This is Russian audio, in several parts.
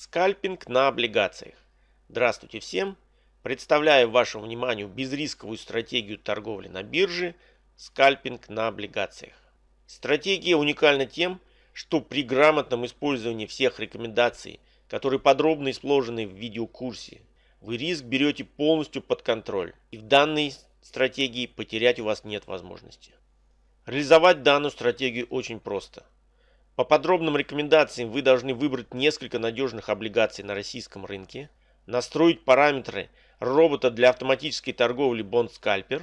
Скальпинг на облигациях. Здравствуйте всем! Представляю вашему вниманию безрисковую стратегию торговли на бирже скальпинг на облигациях. Стратегия уникальна тем, что при грамотном использовании всех рекомендаций, которые подробно изложены в видеокурсе, вы риск берете полностью под контроль и в данной стратегии потерять у вас нет возможности. Реализовать данную стратегию очень просто – по подробным рекомендациям вы должны выбрать несколько надежных облигаций на российском рынке, настроить параметры робота для автоматической торговли Bond Scalper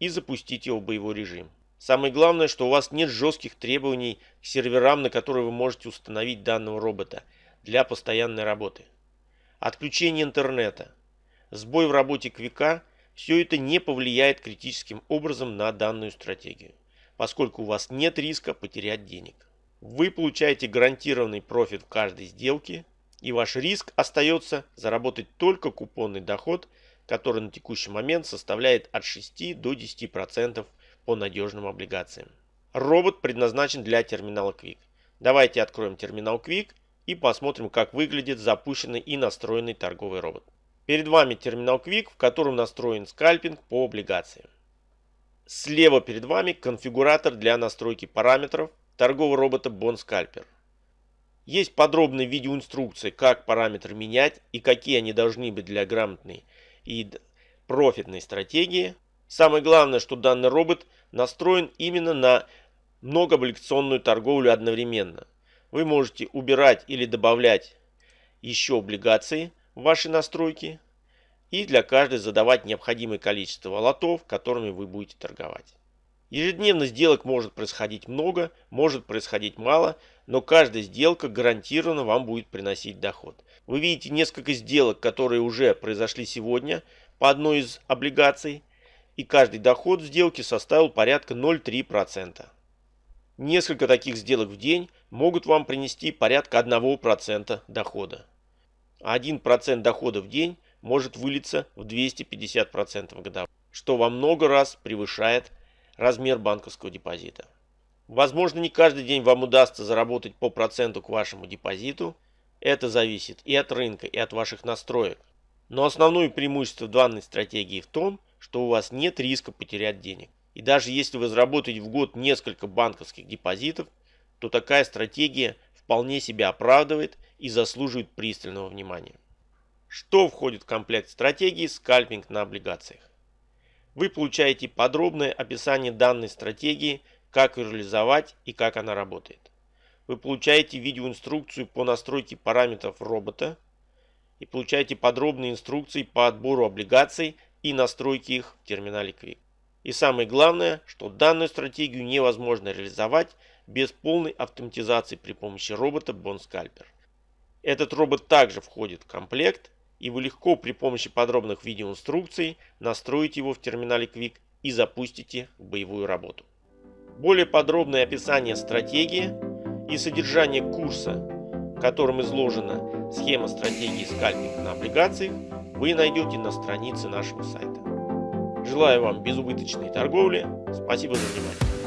и запустить его в боевой режим. Самое главное, что у вас нет жестких требований к серверам, на которые вы можете установить данного робота для постоянной работы. Отключение интернета, сбой в работе квика – все это не повлияет критическим образом на данную стратегию, поскольку у вас нет риска потерять денег. Вы получаете гарантированный профит в каждой сделке, и ваш риск остается заработать только купонный доход, который на текущий момент составляет от 6 до 10% по надежным облигациям. Робот предназначен для терминала Quick. Давайте откроем терминал Quick и посмотрим, как выглядит запущенный и настроенный торговый робот. Перед вами терминал Quick, в котором настроен скальпинг по облигациям. Слева перед вами конфигуратор для настройки параметров торгового робота Bond Scalper. Есть подробная видеоинструкция, как параметры менять и какие они должны быть для грамотной и профитной стратегии. Самое главное, что данный робот настроен именно на многооблигационную торговлю одновременно. Вы можете убирать или добавлять еще облигации в ваши настройки и для каждой задавать необходимое количество лотов, которыми вы будете торговать. Ежедневно сделок может происходить много, может происходить мало, но каждая сделка гарантированно вам будет приносить доход. Вы видите несколько сделок, которые уже произошли сегодня по одной из облигаций, и каждый доход в сделке составил порядка 0,3%. Несколько таких сделок в день могут вам принести порядка 1% дохода. 1% дохода в день может вылиться в 250% годовых, что во много раз превышает размер банковского депозита. Возможно, не каждый день вам удастся заработать по проценту к вашему депозиту. Это зависит и от рынка, и от ваших настроек. Но основное преимущество данной стратегии в том, что у вас нет риска потерять денег. И даже если вы заработаете в год несколько банковских депозитов, то такая стратегия вполне себя оправдывает и заслуживает пристального внимания. Что входит в комплект стратегии скальпинг на облигациях? Вы получаете подробное описание данной стратегии, как ее реализовать и как она работает. Вы получаете видеоинструкцию по настройке параметров робота и получаете подробные инструкции по отбору облигаций и настройке их в терминале Quick. И самое главное, что данную стратегию невозможно реализовать без полной автоматизации при помощи робота Bond Scalper. Этот робот также входит в комплект и вы легко при помощи подробных видеоинструкций настроите его в терминале Quick и запустите боевую работу. Более подробное описание стратегии и содержание курса, в котором изложена схема стратегии скальпинга на облигациях, вы найдете на странице нашего сайта. Желаю вам безубыточной торговли. Спасибо за внимание.